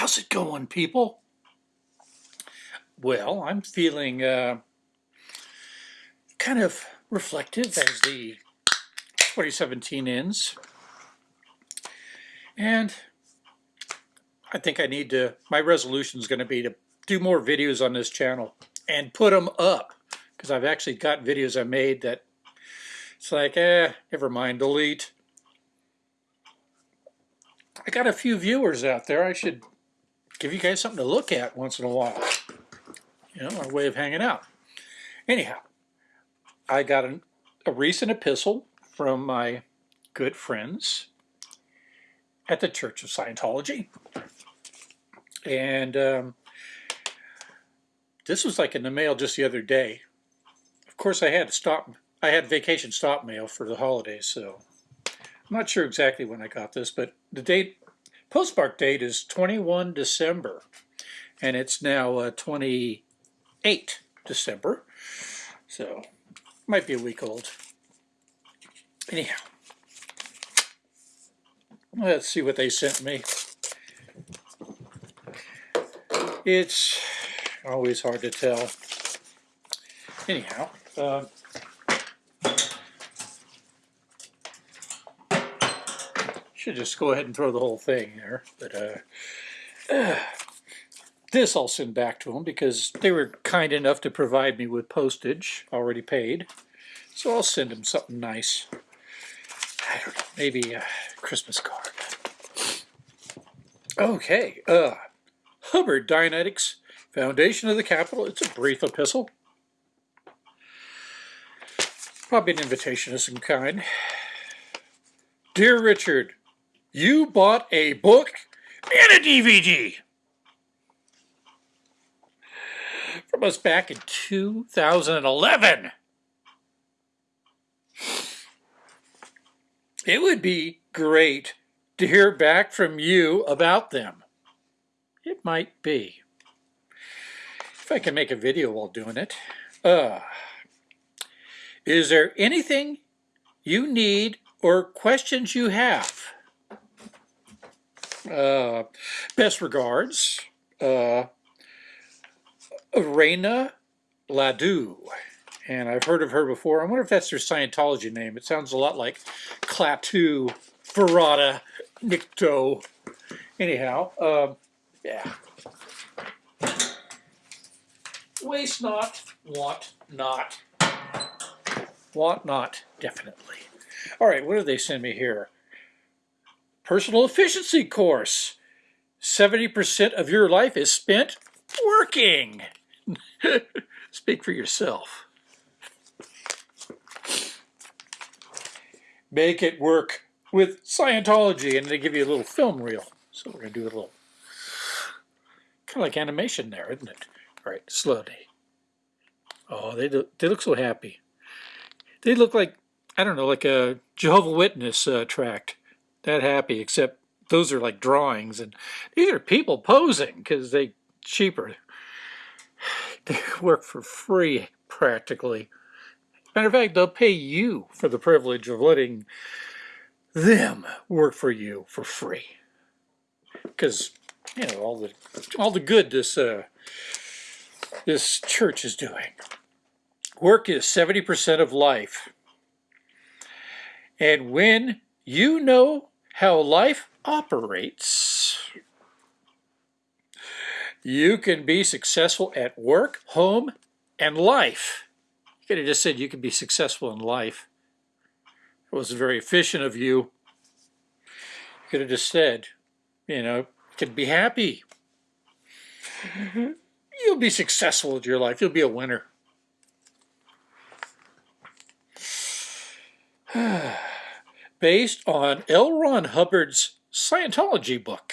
How's it going, people? Well, I'm feeling uh, kind of reflective as the 2017 ends. And I think I need to, my resolution is going to be to do more videos on this channel and put them up because I've actually got videos I made that it's like, eh, never mind, delete. I got a few viewers out there. I should give you guys something to look at once in a while. You know, our way of hanging out. Anyhow, I got an, a recent epistle from my good friends at the Church of Scientology. And um, this was like in the mail just the other day. Of course, I had to stop. I had vacation stop mail for the holidays, so I'm not sure exactly when I got this, but the date, postmark date is 21 December, and it's now uh, 28 December, so might be a week old. Anyhow, let's see what they sent me. It's always hard to tell. Anyhow, uh, should just go ahead and throw the whole thing there. But uh, uh, this I'll send back to them because they were kind enough to provide me with postage already paid. So I'll send them something nice. I don't know, maybe a Christmas card. Okay, uh, Hubbard Dianetics, Foundation of the Capitol. It's a brief epistle. Probably an invitation of some kind. Dear Richard, you bought a book and a DVD from us back in 2011. It would be great to hear back from you about them. It might be. If I can make a video while doing it. Uh, is there anything you need or questions you have? Uh, best regards, uh, Reina Ladu. And I've heard of her before. I wonder if that's her Scientology name. It sounds a lot like Klaatu, Barada, Nikto. Anyhow, uh, yeah. Waste not, want not. Want not, definitely. All right, what do they send me here? Personal efficiency course. 70% of your life is spent working. Speak for yourself. Make it work with Scientology, and they give you a little film reel. So we're going to do a little, kind of like animation there, isn't it? All right, slowly. Oh, they, they look so happy. They look like, I don't know, like a Jehovah Witness uh, tract that happy, except those are like drawings, and these are people posing because they cheaper. They work for free practically. Matter of fact, they'll pay you for the privilege of letting them work for you for free. Because you know all the all the good this uh, this church is doing. Work is 70% of life. And when you know how life operates. You can be successful at work, home, and life. You could have just said you can be successful in life. It was very efficient of you. You could have just said, you know, you can be happy. You'll be successful with your life. You'll be a winner. based on L. Ron Hubbard's Scientology book,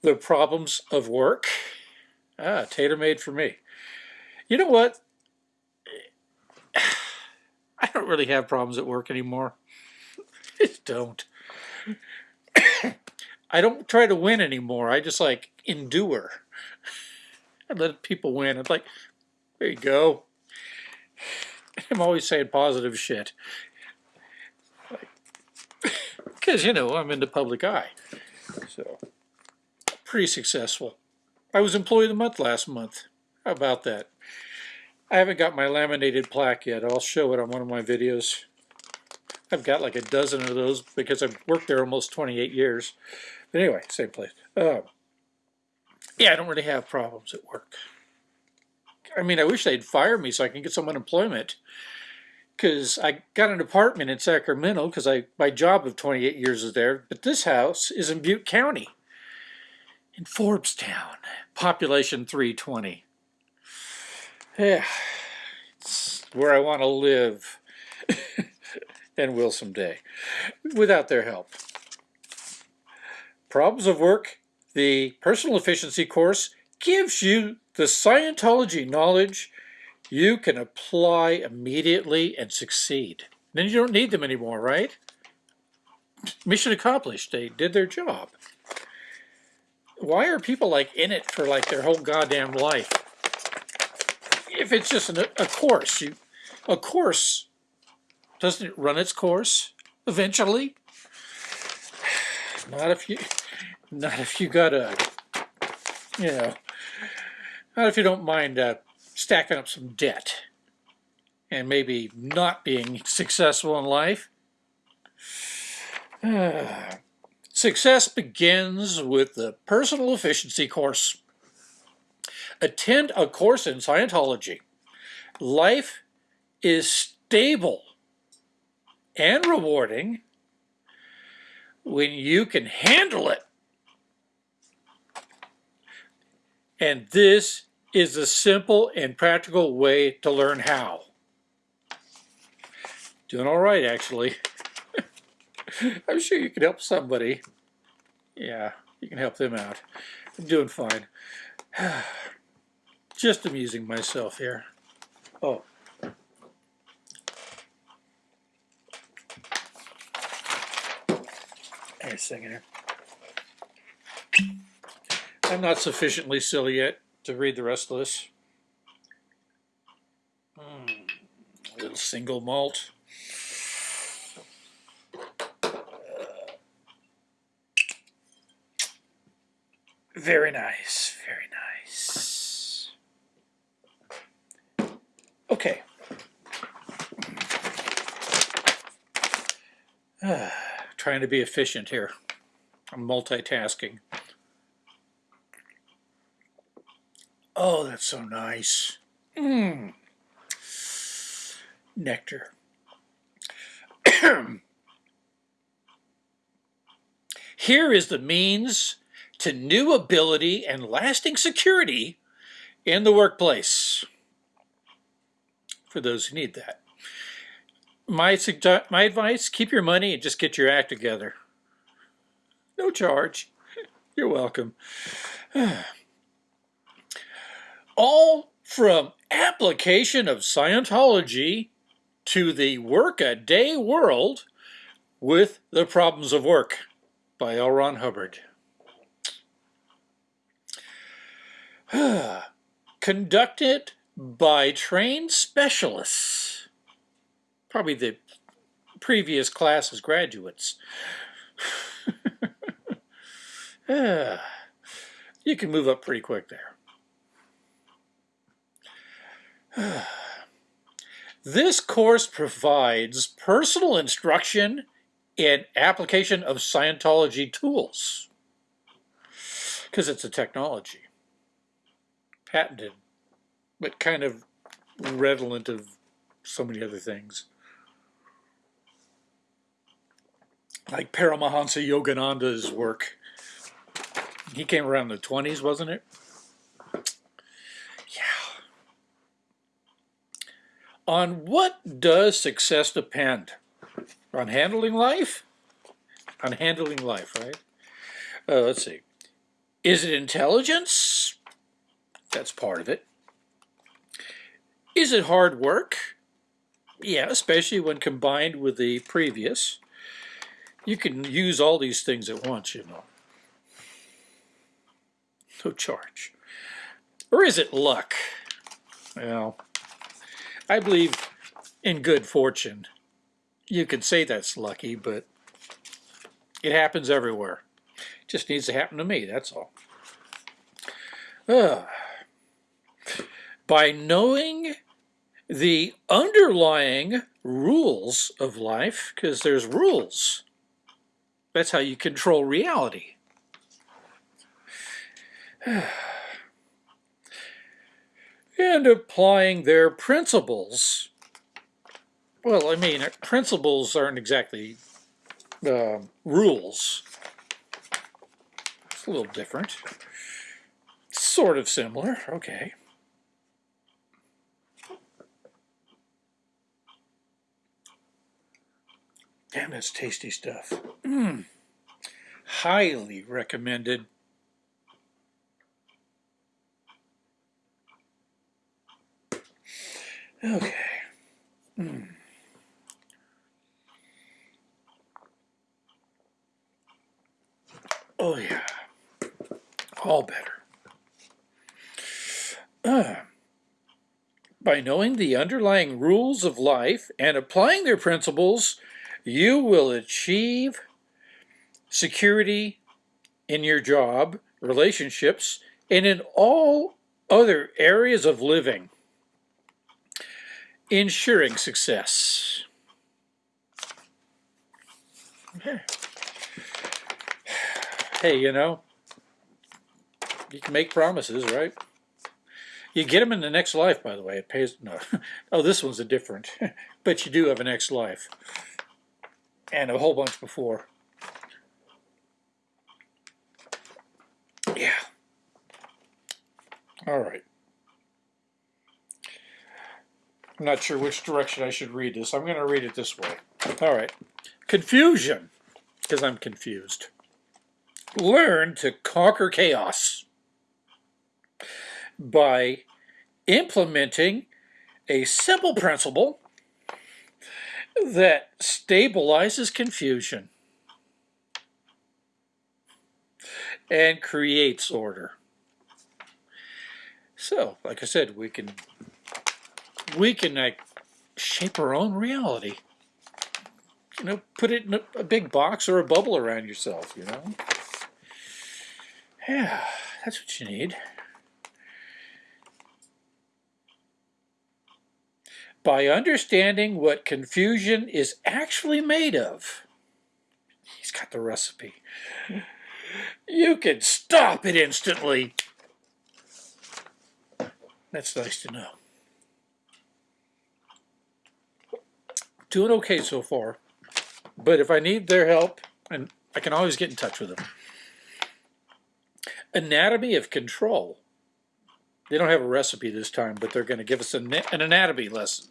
The Problems of Work. Ah, tailor-made for me. You know what? I don't really have problems at work anymore. I just don't. I don't try to win anymore. I just like endure. I let people win. It's like, there you go. I'm always saying positive shit because, you know, I'm in the public eye. So, pretty successful. I was Employee of the Month last month. How about that? I haven't got my laminated plaque yet. I'll show it on one of my videos. I've got like a dozen of those because I've worked there almost 28 years. But anyway, same place. Uh, yeah, I don't really have problems at work. I mean, I wish they'd fire me so I can get some unemployment. Because I got an apartment in Sacramento because I my job of 28 years is there. But this house is in Butte County, in Forbestown, population 320. Yeah, it's where I want to live and will someday, without their help. Problems of work, the personal efficiency course gives you the Scientology knowledge you can apply immediately and succeed. Then you don't need them anymore, right? Mission accomplished. They did their job. Why are people like in it for like their whole goddamn life? If it's just an, a course, you, a course, doesn't it run its course eventually? Not if you, not if you got a, you know, not if you don't mind uh, stacking up some debt and maybe not being successful in life. Success begins with the personal efficiency course. Attend a course in Scientology. Life is stable and rewarding when you can handle it. And this is a simple and practical way to learn how. Doing all right, actually. I'm sure you can help somebody. Yeah, you can help them out. I'm doing fine. Just amusing myself here. Oh. A second here. I'm not sufficiently silly yet to read the rest of this. Mm, a little single malt. Very nice, very nice. Okay. Uh, trying to be efficient here. I'm multitasking. Oh, that's so nice. Mmm. Nectar. Here is the means to new ability and lasting security in the workplace for those who need that. My, my advice, keep your money and just get your act together. No charge. You're welcome. All from application of Scientology to the work-a-day world with the problems of work by L. Ron Hubbard. Conducted by trained specialists, probably the previous class's graduates. you can move up pretty quick there. This course provides personal instruction in application of Scientology tools because it's a technology patented, but kind of redolent of so many other things. Like Paramahansa Yogananda's work. He came around in the 20s, wasn't it? On what does success depend? On handling life? On handling life, right? Uh, let's see. Is it intelligence? That's part of it. Is it hard work? Yeah, especially when combined with the previous. You can use all these things at once, you know. No charge. Or is it luck? Well, I believe in good fortune. You can say that's lucky, but it happens everywhere. It just needs to happen to me, that's all. Uh, by knowing the underlying rules of life, because there's rules. That's how you control reality. and applying their principles. Well, I mean, principles aren't exactly uh, rules. It's a little different. Sort of similar, okay. Damn, that's tasty stuff. Mm. Highly recommended. Okay. Mm. Oh yeah, all better. Uh, by knowing the underlying rules of life and applying their principles, you will achieve security in your job, relationships, and in all other areas of living, ensuring success. Hey, you know, you can make promises, right? You get them in the next life, by the way. It pays, no. oh, this one's a different, but you do have a next life and a whole bunch before. Yeah. All right. I'm not sure which direction I should read this. I'm going to read it this way. All right. Confusion, because I'm confused. Learn to conquer chaos by implementing a simple principle that stabilizes confusion and creates order. So, like I said, we can we can like shape our own reality. You know, put it in a, a big box or a bubble around yourself, you know. Yeah, that's what you need. by understanding what confusion is actually made of. He's got the recipe. You can stop it instantly. That's nice to know. Doing okay so far. But if I need their help, and I can always get in touch with them. Anatomy of control. They don't have a recipe this time, but they're going to give us an, an anatomy lesson.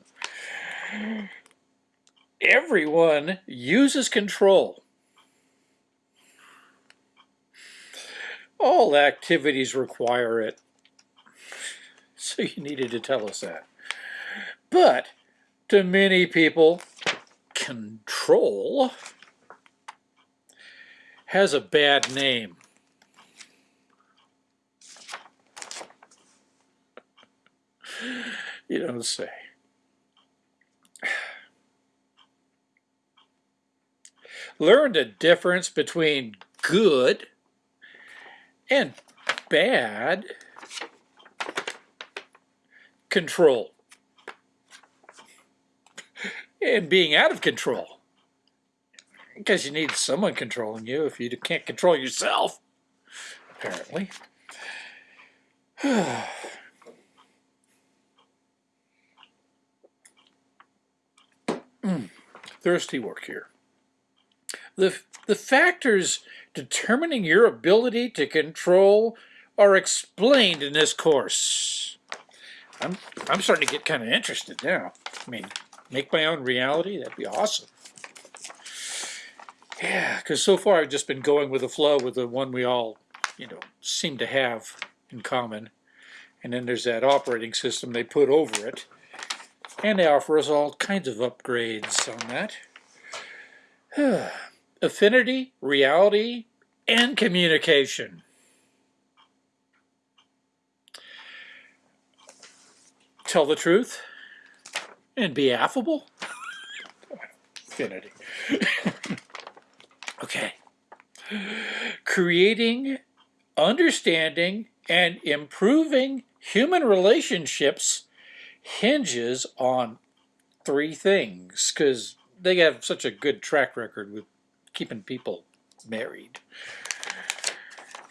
Everyone uses control. All activities require it. So you needed to tell us that. But to many people, control has a bad name. You don't say. Learn the difference between good and bad control and being out of control because you need someone controlling you if you can't control yourself apparently thirsty work here the, the factors determining your ability to control are explained in this course. I'm, I'm starting to get kind of interested now. I mean, make my own reality, that'd be awesome. Yeah, because so far I've just been going with the flow with the one we all, you know, seem to have in common. And then there's that operating system they put over it. And they offer us all kinds of upgrades on that. affinity, reality, and communication. Tell the truth and be affable. Affinity. okay. Creating, understanding, And improving human relationships hinges on three things because they have such a good track record with keeping people married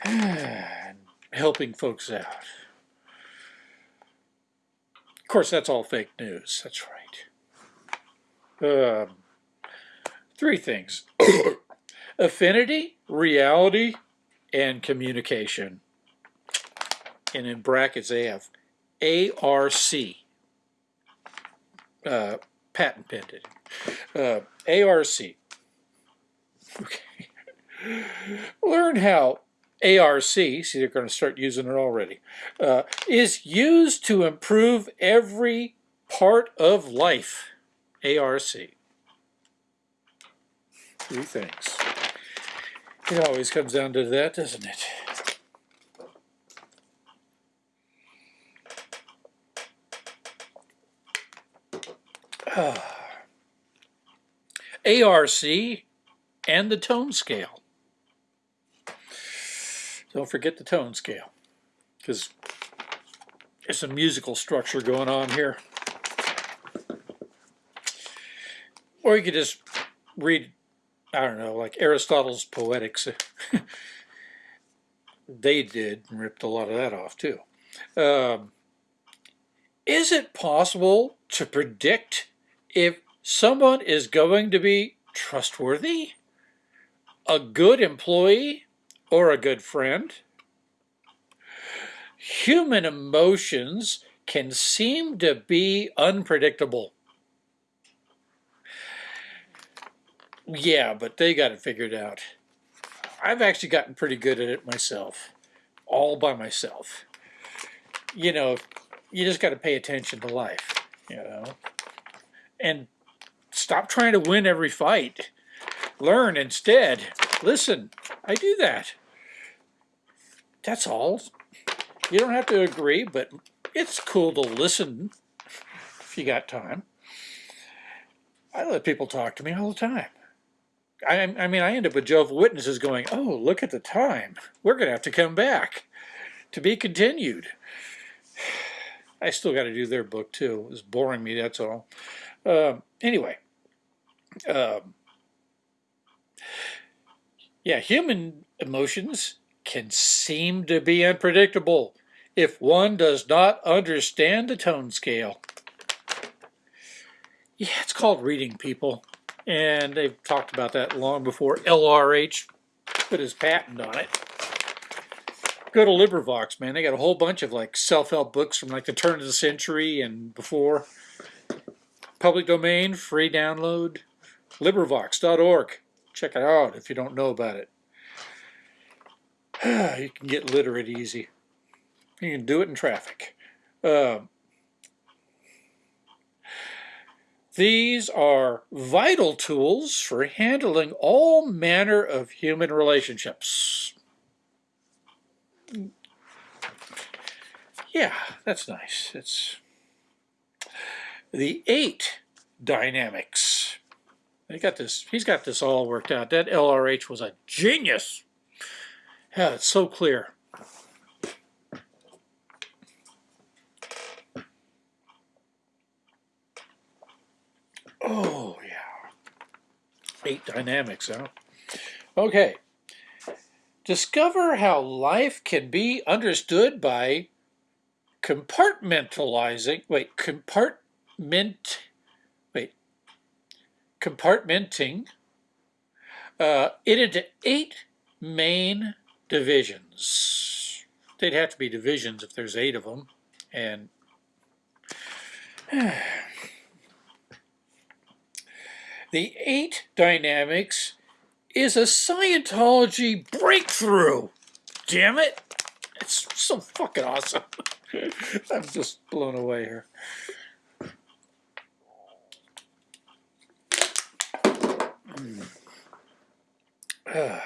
and helping folks out. Of course, that's all fake news. That's right. Um, three things. Affinity, reality, and communication. And in brackets, they have ARC. Uh, patent pending. Uh, ARC. Okay. Learn how ARC, see they're going to start using it already, uh, is used to improve every part of life. ARC. Three things. It always comes down to that, doesn't it? Ah. ARC and the tone scale. Don't forget the tone scale, because there's some musical structure going on here. Or you could just read, I don't know, like Aristotle's Poetics. they did and ripped a lot of that off too. Um, is it possible to predict if someone is going to be trustworthy, a good employee, or a good friend. Human emotions can seem to be unpredictable. Yeah, but they got it figured out. I've actually gotten pretty good at it myself, all by myself. You know, you just got to pay attention to life, you know, and stop trying to win every fight. Learn instead. Listen, I do that. That's all. You don't have to agree, but it's cool to listen if you got time. I let people talk to me all the time. I, I mean, I end up with Jehovah's Witnesses going, oh, look at the time. We're going to have to come back to be continued. I still got to do their book, too. It's boring me, that's all. Um, anyway, um, yeah, human emotions can seem to be unpredictable if one does not understand the tone scale. Yeah, it's called reading people. And they've talked about that long before LRH put his patent on it. Go to LibriVox, man. They got a whole bunch of like self-help books from like the turn of the century and before. Public domain, free download LibriVox.org. Check it out if you don't know about it. you can get literate easy. You can do it in traffic. Uh, these are vital tools for handling all manner of human relationships. Yeah, that's nice. It's the eight dynamics. He got this. He's got this all worked out. That LRH was a genius. Yeah, it's so clear. Oh yeah, eight dynamics, huh? Okay. Discover how life can be understood by compartmentalizing. Wait, compartment wait, compartmenting uh, it into eight main divisions. They'd have to be divisions if there's eight of them. And the eight dynamics is a Scientology breakthrough. Damn it. It's so fucking awesome. I'm just blown away here.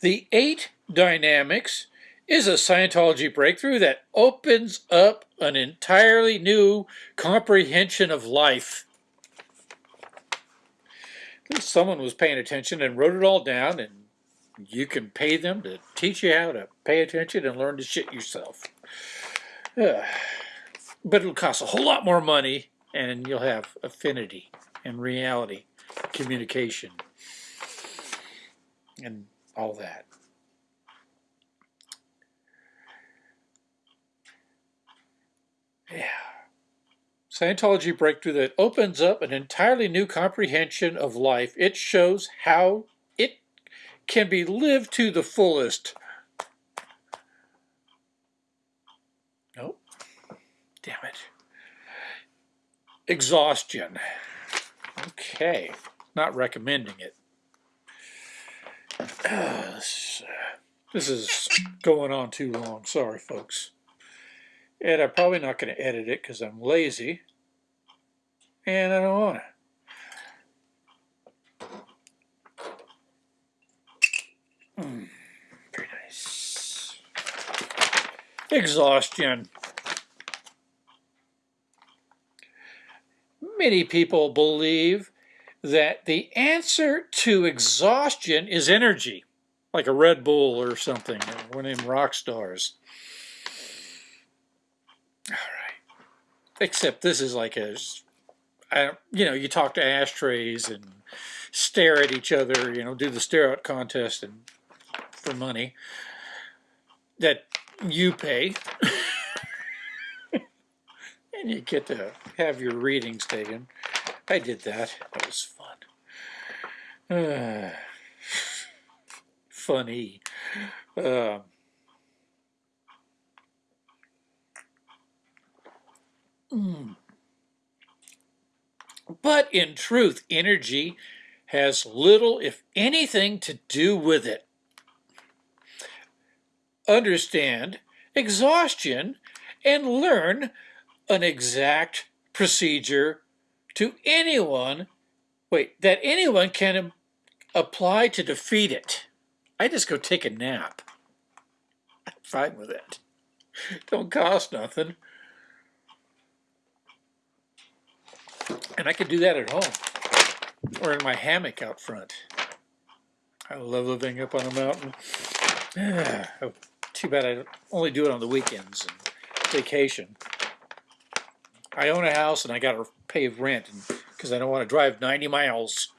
the eight dynamics is a Scientology breakthrough that opens up an entirely new comprehension of life. At least someone was paying attention and wrote it all down and you can pay them to teach you how to pay attention and learn to shit yourself. Uh, but it'll cost a whole lot more money and you'll have affinity and reality, communication, and all that. Yeah. Scientology breakthrough that opens up an entirely new comprehension of life. It shows how it can be lived to the fullest. Nope. Damn it. Exhaustion. Okay. Not recommending it. Uh, this is going on too long. Sorry, folks. And I'm probably not going to edit it because I'm lazy. And I don't want to. Mm, very nice. Exhaustion. Many people believe that the answer to exhaustion is energy, like a Red Bull or something, or one of them rock stars. All right. Except this is like a, I, you know, you talk to ashtrays and stare at each other, you know, do the stare out contest and for money that you pay. and you get to have your readings taken. I did that. That was fun. Uh, funny. Uh, Mm. But in truth, energy has little, if anything, to do with it. Understand exhaustion and learn an exact procedure to anyone, wait, that anyone can apply to defeat it. I just go take a nap. I'm fine with it. Don't cost nothing. And I could do that at home or in my hammock out front. I love living up on a mountain. Oh, too bad I only do it on the weekends and vacation. I own a house and I got to pay rent because I don't want to drive 90 miles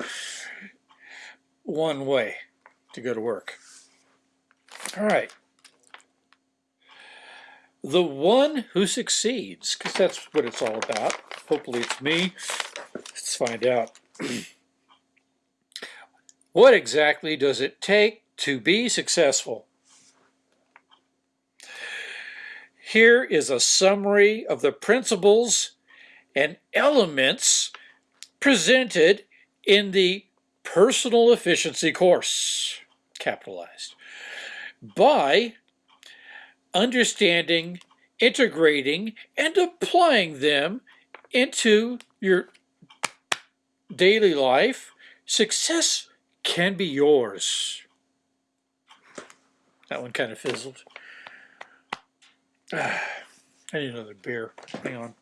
one way to go to work. All right. The one who succeeds, because that's what it's all about. Hopefully it's me. Find out. what exactly does it take to be successful? Here is a summary of the principles and elements presented in the Personal Efficiency course, capitalized, by understanding, integrating, and applying them into your daily life, success can be yours. That one kind of fizzled. I need another beer. Hang on.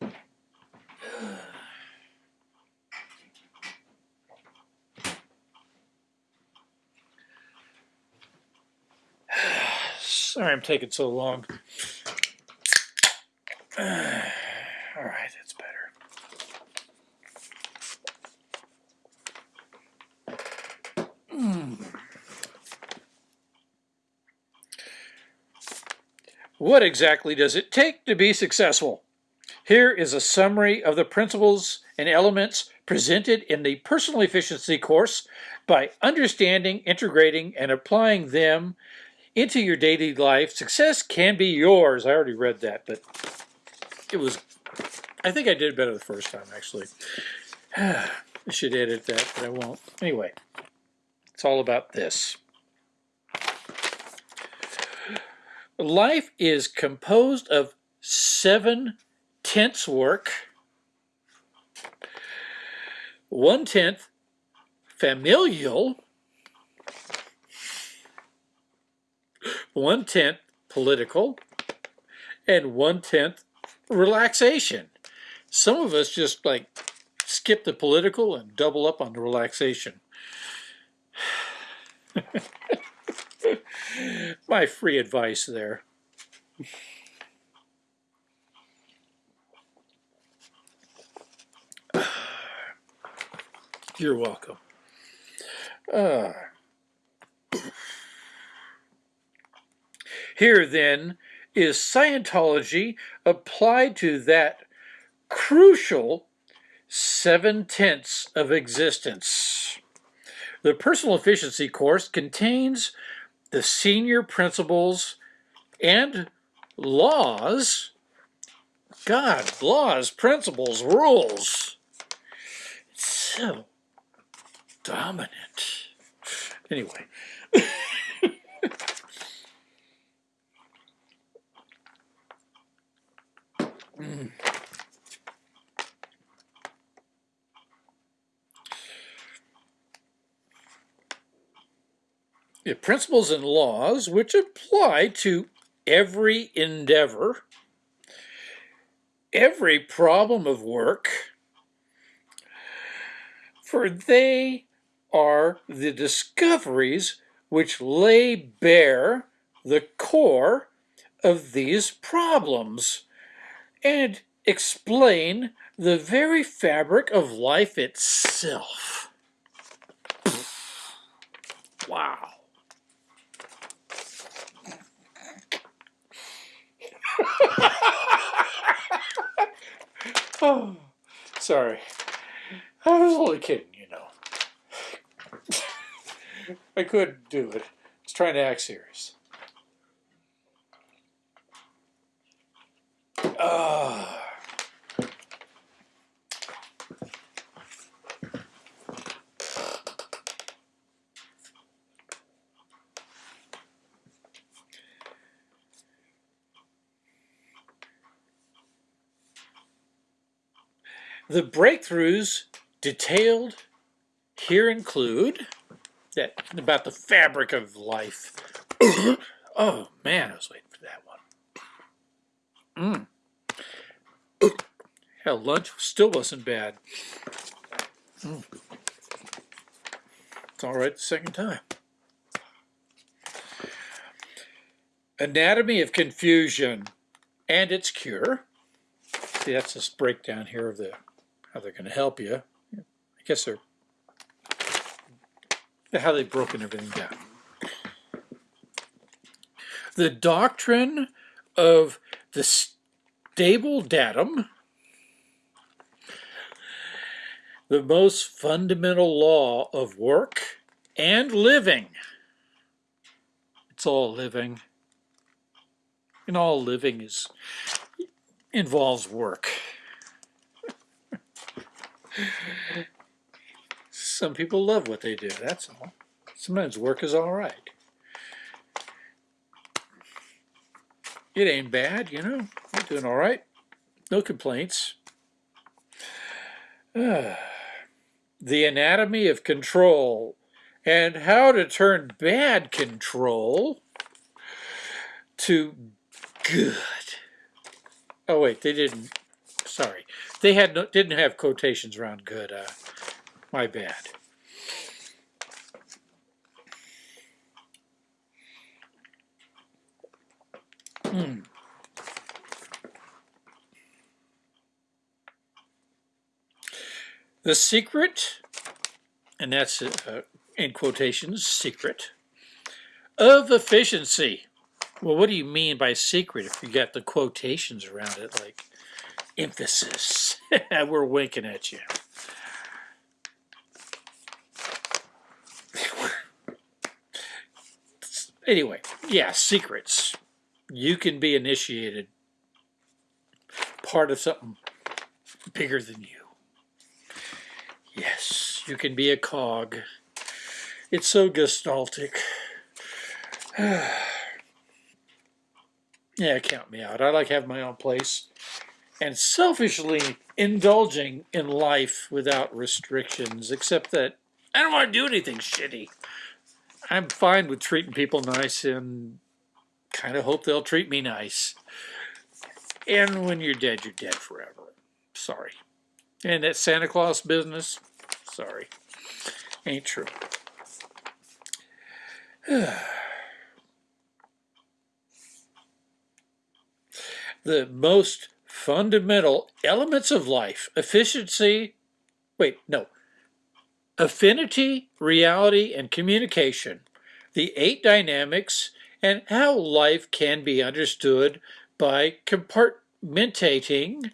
Sorry I'm taking so long. all right, that's better. Mm. What exactly does it take to be successful? Here is a summary of the principles and elements presented in the Personal Efficiency course by understanding, integrating, and applying them into your daily life. Success can be yours. I already read that, but it was, I think I did better the first time, actually. I should edit that, but I won't. Anyway, it's all about this. Life is composed of seven tenths work, one tenth familial, one tenth political, and one tenth relaxation. Some of us just like skip the political and double up on the relaxation. My free advice there. You're welcome. Uh, here then is Scientology applied to that crucial seven tenths of existence. The personal efficiency course contains the senior principles and laws. God, laws, principles, rules. It's so dominant. Anyway. The principles and laws which apply to every endeavor, every problem of work, for they are the discoveries which lay bare the core of these problems and explain the very fabric of life itself. Wow. oh, sorry. I was only kidding, you know. I couldn't do it. I was trying to act serious. The breakthroughs detailed here include that about the fabric of life. oh man, I was waiting for that one. Mm. Hell, lunch still wasn't bad. Mm. It's all right the second time. Anatomy of confusion and its cure. See, that's this breakdown here of the how they're going to help you. I guess they're how they've broken everything down. The doctrine of the stable datum, the most fundamental law of work and living. It's all living. And all living is involves work. Some people love what they do, that's all. Sometimes work is all right. It ain't bad, you know. I'm doing all right. No complaints. The anatomy of control and how to turn bad control to good. Oh wait, they didn't. Sorry, they had no, didn't have quotations around good. Uh, my bad. Hmm. The secret, and that's uh, in quotations, secret, of efficiency. Well, what do you mean by secret if you got the quotations around it, like emphasis? We're winking at you. Anyway, yeah, secrets. You can be initiated part of something bigger than you. Yes, you can be a cog. It's so gestaltic. yeah, count me out. I like having my own place and selfishly indulging in life without restrictions, except that I don't want to do anything shitty. I'm fine with treating people nice and kind of hope they'll treat me nice. And when you're dead, you're dead forever. Sorry. And that Santa Claus business, sorry, ain't true. the most fundamental elements of life, efficiency, wait, no, affinity, reality, and communication, the eight dynamics, and how life can be understood by compartmentating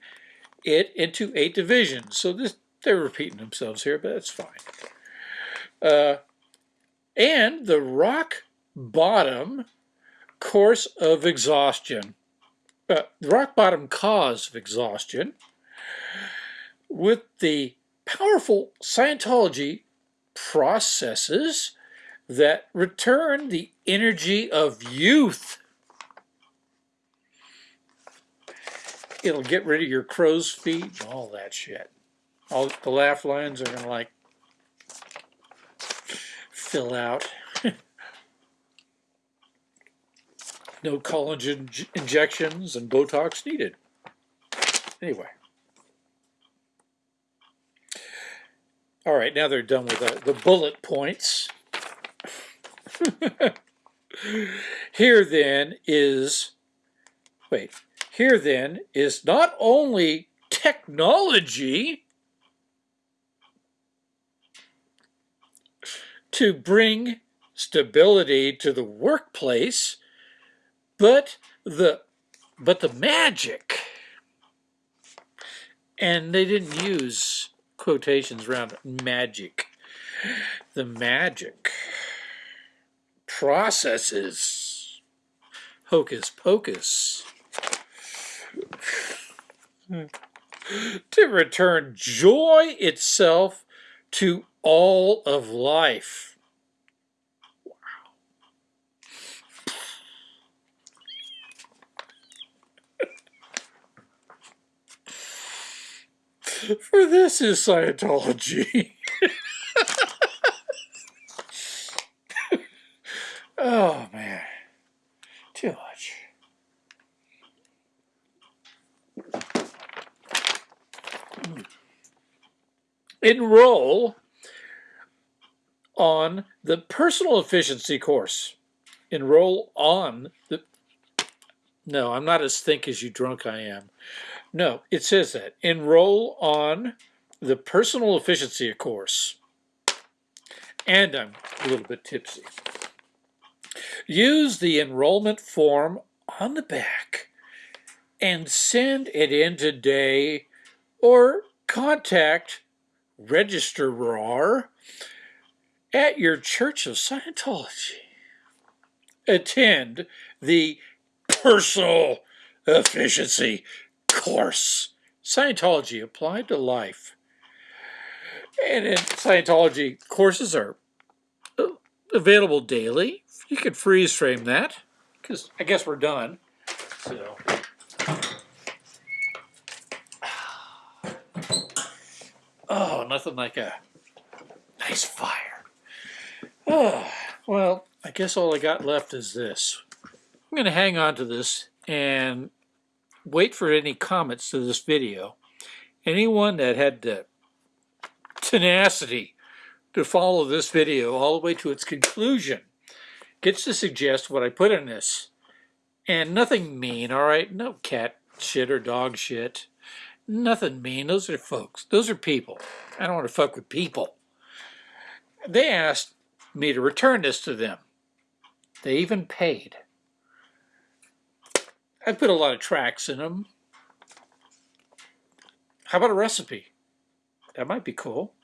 it into eight divisions. So this they're repeating themselves here, but that's fine. Uh, and the rock bottom course of exhaustion, uh, rock bottom cause of exhaustion, with the powerful Scientology processes that return the energy of youth. It'll get rid of your crow's feet and all that shit. All the laugh lines are gonna like fill out. no collagen injections and Botox needed. Anyway. All right, now they're done with the, the bullet points. here then is, wait, here then is not only technology to bring stability to the workplace, but the but the magic. And they didn't use quotations around magic. The magic processes hocus pocus to return joy itself to all of life. For this is Scientology. oh, man. Too much. Enroll on the personal efficiency course. Enroll on the. No, I'm not as think as you drunk I am. No, it says that. Enroll on the personal efficiency course. And I'm a little bit tipsy. Use the enrollment form on the back and send it in today or contact registrar at your Church of Scientology. Attend the personal efficiency course. Scientology applied to life. And in Scientology courses are uh, available daily. You could freeze frame that because I guess we're done. So. Oh, nothing like a nice fire. Oh, well, I guess all I got left is this. I'm going to hang on to this and wait for any comments to this video. Anyone that had the tenacity to follow this video all the way to its conclusion gets to suggest what I put in this. And nothing mean, all right? No cat shit or dog shit. Nothing mean. Those are folks. Those are people. I don't want to fuck with people. They asked me to return this to them. They even paid. I put a lot of tracts in them. How about a recipe? That might be cool.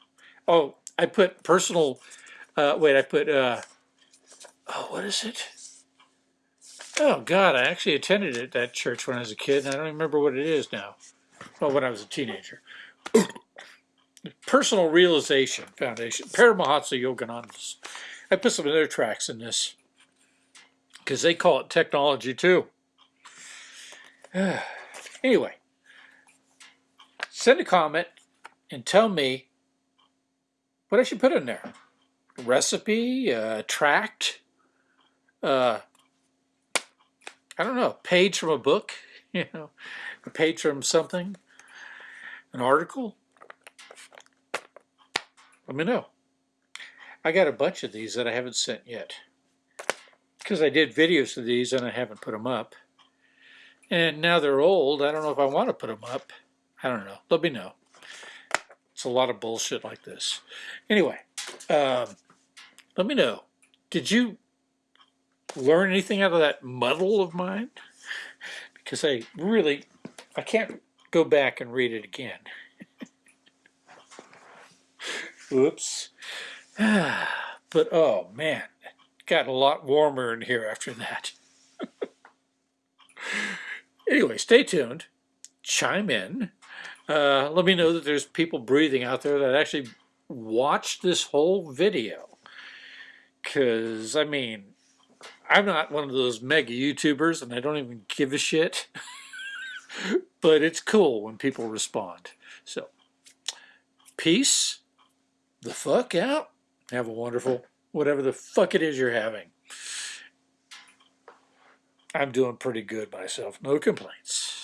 Oh, I put personal, uh, wait, I put, uh, oh, what is it? Oh, God, I actually attended it, that church when I was a kid, and I don't remember what it is now. Well, when I was a teenager. Personal Realization Foundation, Paramahansa Yoganandas. I put some of their tracts in this because they call it technology too. anyway, send a comment and tell me what I should put in there. Recipe, a tract, uh, I don't know, a page from a book, you know, a page from something, an article. Let me know. I got a bunch of these that I haven't sent yet. Because I did videos of these and I haven't put them up. And now they're old. I don't know if I want to put them up. I don't know. Let me know. It's a lot of bullshit like this. Anyway, um, let me know. Did you learn anything out of that muddle of mine? Because I really, I can't go back and read it again. Oops. but oh man, it got a lot warmer in here after that. anyway, stay tuned. Chime in. Uh, let me know that there's people breathing out there that actually watched this whole video. Because, I mean, I'm not one of those mega YouTubers and I don't even give a shit. but it's cool when people respond. So, peace the fuck out. Have a wonderful, whatever the fuck it is you're having. I'm doing pretty good myself. No complaints.